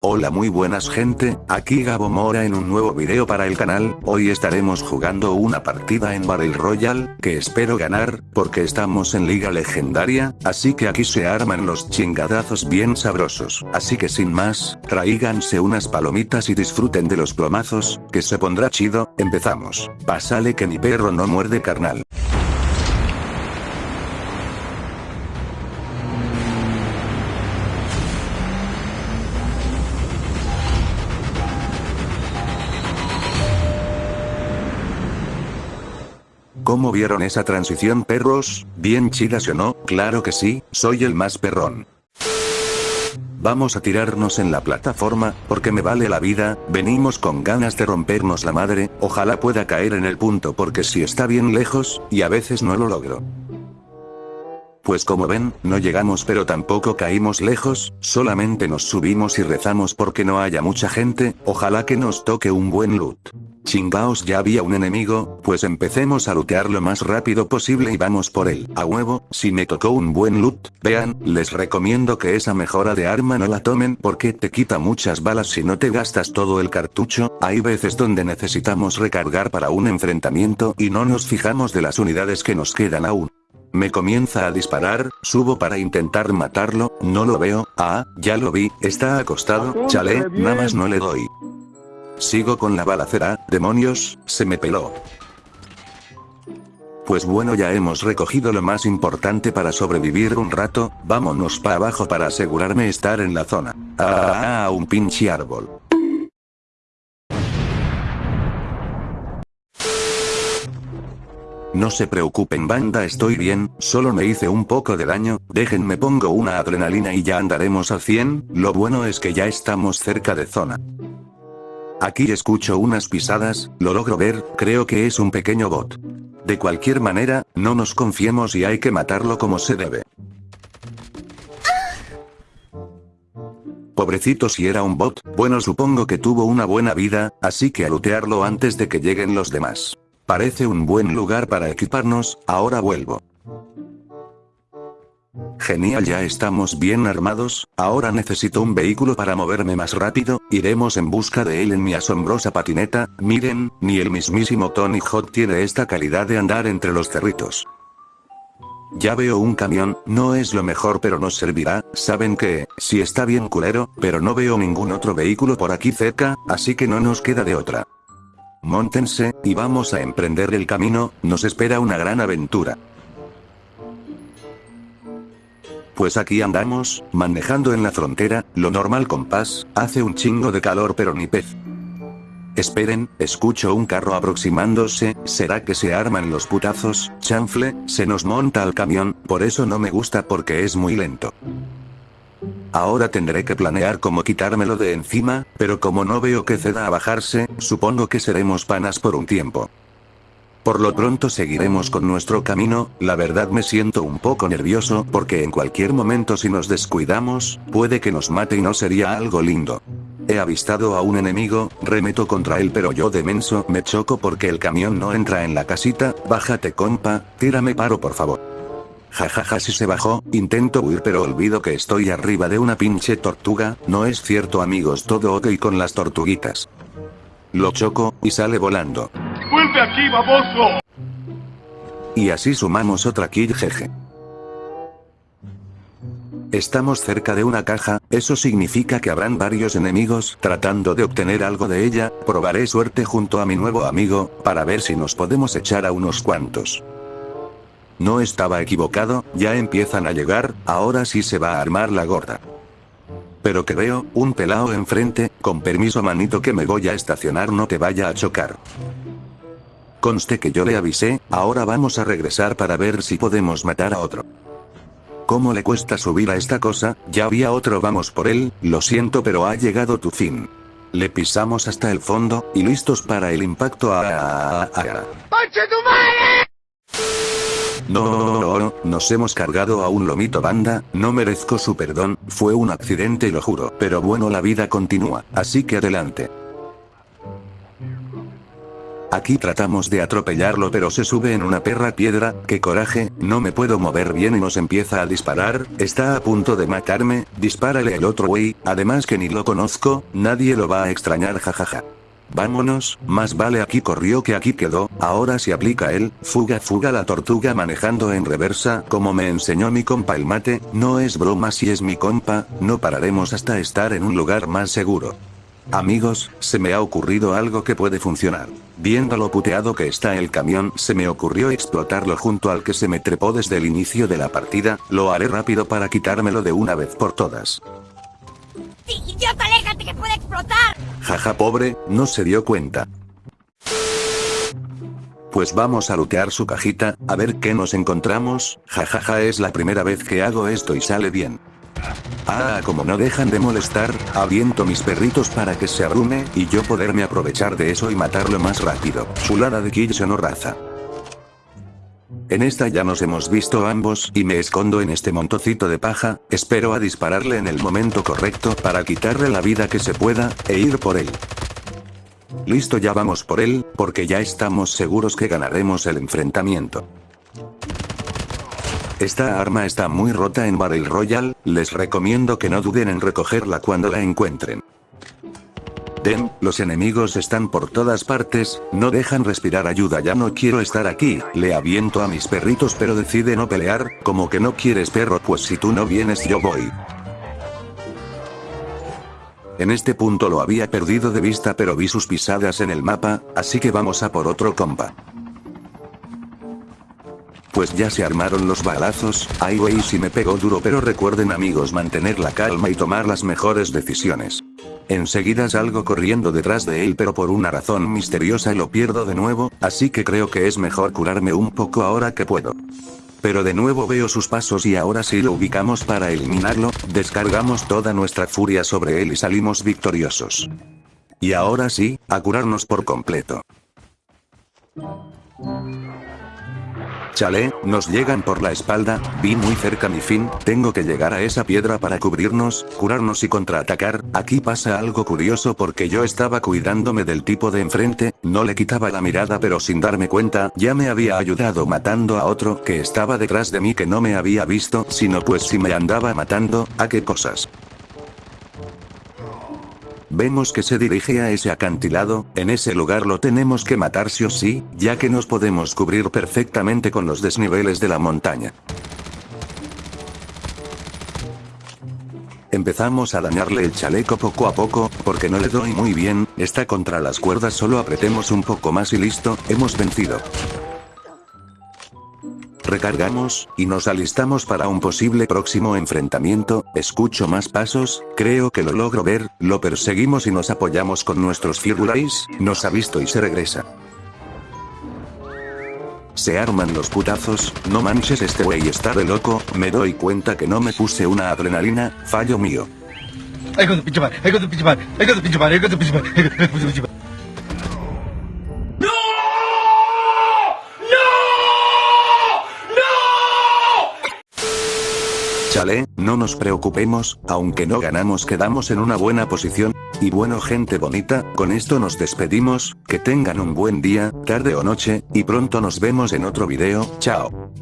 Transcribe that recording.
Hola muy buenas gente, aquí Gabo Mora en un nuevo video para el canal, hoy estaremos jugando una partida en Battle Royale, que espero ganar, porque estamos en liga legendaria, así que aquí se arman los chingadazos bien sabrosos, así que sin más, tráiganse unas palomitas y disfruten de los plomazos, que se pondrá chido, empezamos, pásale que mi perro no muerde carnal. ¿Cómo vieron esa transición perros? ¿Bien chidas o no? Claro que sí, soy el más perrón. Vamos a tirarnos en la plataforma, porque me vale la vida, venimos con ganas de rompernos la madre, ojalá pueda caer en el punto porque si está bien lejos, y a veces no lo logro. Pues como ven, no llegamos pero tampoco caímos lejos, solamente nos subimos y rezamos porque no haya mucha gente, ojalá que nos toque un buen loot. Chingaos ya había un enemigo, pues empecemos a lootear lo más rápido posible y vamos por él. A huevo, si me tocó un buen loot, vean, les recomiendo que esa mejora de arma no la tomen porque te quita muchas balas si no te gastas todo el cartucho, hay veces donde necesitamos recargar para un enfrentamiento y no nos fijamos de las unidades que nos quedan aún. Me comienza a disparar, subo para intentar matarlo, no lo veo, ah, ya lo vi, está acostado, chale, nada más no le doy. Sigo con la balacera, demonios, se me peló. Pues bueno ya hemos recogido lo más importante para sobrevivir un rato, vámonos para abajo para asegurarme estar en la zona. Ah, un pinche árbol. No se preocupen banda estoy bien, solo me hice un poco de daño, déjenme pongo una adrenalina y ya andaremos al 100, lo bueno es que ya estamos cerca de zona. Aquí escucho unas pisadas, lo logro ver, creo que es un pequeño bot. De cualquier manera, no nos confiemos y hay que matarlo como se debe. Pobrecito si era un bot, bueno supongo que tuvo una buena vida, así que a lootearlo antes de que lleguen los demás. Parece un buen lugar para equiparnos, ahora vuelvo. Genial ya estamos bien armados, ahora necesito un vehículo para moverme más rápido, iremos en busca de él en mi asombrosa patineta, miren, ni el mismísimo Tony Hawk tiene esta calidad de andar entre los cerritos. Ya veo un camión, no es lo mejor pero nos servirá, saben que, si está bien culero, pero no veo ningún otro vehículo por aquí cerca, así que no nos queda de otra. Móntense, y vamos a emprender el camino, nos espera una gran aventura. Pues aquí andamos, manejando en la frontera, lo normal con paz, hace un chingo de calor pero ni pez. Esperen, escucho un carro aproximándose, ¿será que se arman los putazos? Chanfle, se nos monta al camión, por eso no me gusta porque es muy lento. Ahora tendré que planear cómo quitármelo de encima, pero como no veo que ceda a bajarse, supongo que seremos panas por un tiempo. Por lo pronto seguiremos con nuestro camino, la verdad me siento un poco nervioso porque en cualquier momento si nos descuidamos, puede que nos mate y no sería algo lindo. He avistado a un enemigo, remeto contra él pero yo de menso me choco porque el camión no entra en la casita, bájate compa, tírame paro por favor. Jajaja si se bajó, intento huir pero olvido que estoy arriba de una pinche tortuga, no es cierto amigos todo ok con las tortuguitas. Lo choco, y sale volando. ¡Vuelve aquí, baboso! Y así sumamos otra kill jeje. Estamos cerca de una caja, eso significa que habrán varios enemigos tratando de obtener algo de ella, probaré suerte junto a mi nuevo amigo, para ver si nos podemos echar a unos cuantos. No estaba equivocado, ya empiezan a llegar, ahora sí se va a armar la gorda. Pero que veo, un pelao enfrente, con permiso manito que me voy a estacionar no te vaya a chocar. Conste que yo le avisé, ahora vamos a regresar para ver si podemos matar a otro. ¿Cómo le cuesta subir a esta cosa? Ya había otro vamos por él, lo siento pero ha llegado tu fin. Le pisamos hasta el fondo, y listos para el impacto a... No, no, no, no, nos hemos cargado a un lomito banda, no merezco su perdón, fue un accidente lo juro, pero bueno la vida continúa, así que adelante. Aquí tratamos de atropellarlo pero se sube en una perra piedra, qué coraje, no me puedo mover bien y nos empieza a disparar, está a punto de matarme, dispárale el otro güey, además que ni lo conozco, nadie lo va a extrañar jajaja. Vámonos, más vale aquí corrió que aquí quedó, ahora si aplica él, fuga fuga la tortuga manejando en reversa, como me enseñó mi compa el mate, no es broma si es mi compa, no pararemos hasta estar en un lugar más seguro. Amigos, se me ha ocurrido algo que puede funcionar. Viendo lo puteado que está el camión, se me ocurrió explotarlo junto al que se me trepó desde el inicio de la partida, lo haré rápido para quitármelo de una vez por todas. ¡Idiota, aléjate que puede explotar! Jaja pobre, no se dio cuenta. Pues vamos a lootear su cajita, a ver qué nos encontramos, jajaja es la primera vez que hago esto y sale bien. Ah, como no dejan de molestar, aviento mis perritos para que se arrume, y yo poderme aprovechar de eso y matarlo más rápido. Chulada de Kills no raza. En esta ya nos hemos visto ambos y me escondo en este montocito de paja, espero a dispararle en el momento correcto para quitarle la vida que se pueda, e ir por él. Listo ya vamos por él, porque ya estamos seguros que ganaremos el enfrentamiento. Esta arma está muy rota en Battle Royale, les recomiendo que no duden en recogerla cuando la encuentren. Dem, los enemigos están por todas partes, no dejan respirar ayuda ya no quiero estar aquí, le aviento a mis perritos pero decide no pelear, como que no quieres perro pues si tú no vienes yo voy. En este punto lo había perdido de vista pero vi sus pisadas en el mapa, así que vamos a por otro compa. Pues ya se armaron los balazos, ay wey si me pegó duro pero recuerden amigos mantener la calma y tomar las mejores decisiones. Enseguida salgo corriendo detrás de él pero por una razón misteriosa lo pierdo de nuevo, así que creo que es mejor curarme un poco ahora que puedo. Pero de nuevo veo sus pasos y ahora sí lo ubicamos para eliminarlo, descargamos toda nuestra furia sobre él y salimos victoriosos. Y ahora sí, a curarnos por completo. Chale, nos llegan por la espalda, vi muy cerca mi fin, tengo que llegar a esa piedra para cubrirnos, curarnos y contraatacar, aquí pasa algo curioso porque yo estaba cuidándome del tipo de enfrente, no le quitaba la mirada pero sin darme cuenta, ya me había ayudado matando a otro que estaba detrás de mí que no me había visto, sino pues si me andaba matando, a qué cosas. Vemos que se dirige a ese acantilado, en ese lugar lo tenemos que matar sí o sí, ya que nos podemos cubrir perfectamente con los desniveles de la montaña. Empezamos a dañarle el chaleco poco a poco, porque no le doy muy bien, está contra las cuerdas solo apretemos un poco más y listo, hemos vencido. Recargamos, y nos alistamos para un posible próximo enfrentamiento, escucho más pasos, creo que lo logro ver, lo perseguimos y nos apoyamos con nuestros Firulais, nos ha visto y se regresa. Se arman los putazos, no manches este wey está de loco, me doy cuenta que no me puse una adrenalina, fallo mío. No nos preocupemos, aunque no ganamos quedamos en una buena posición. Y bueno gente bonita, con esto nos despedimos, que tengan un buen día, tarde o noche, y pronto nos vemos en otro video, chao.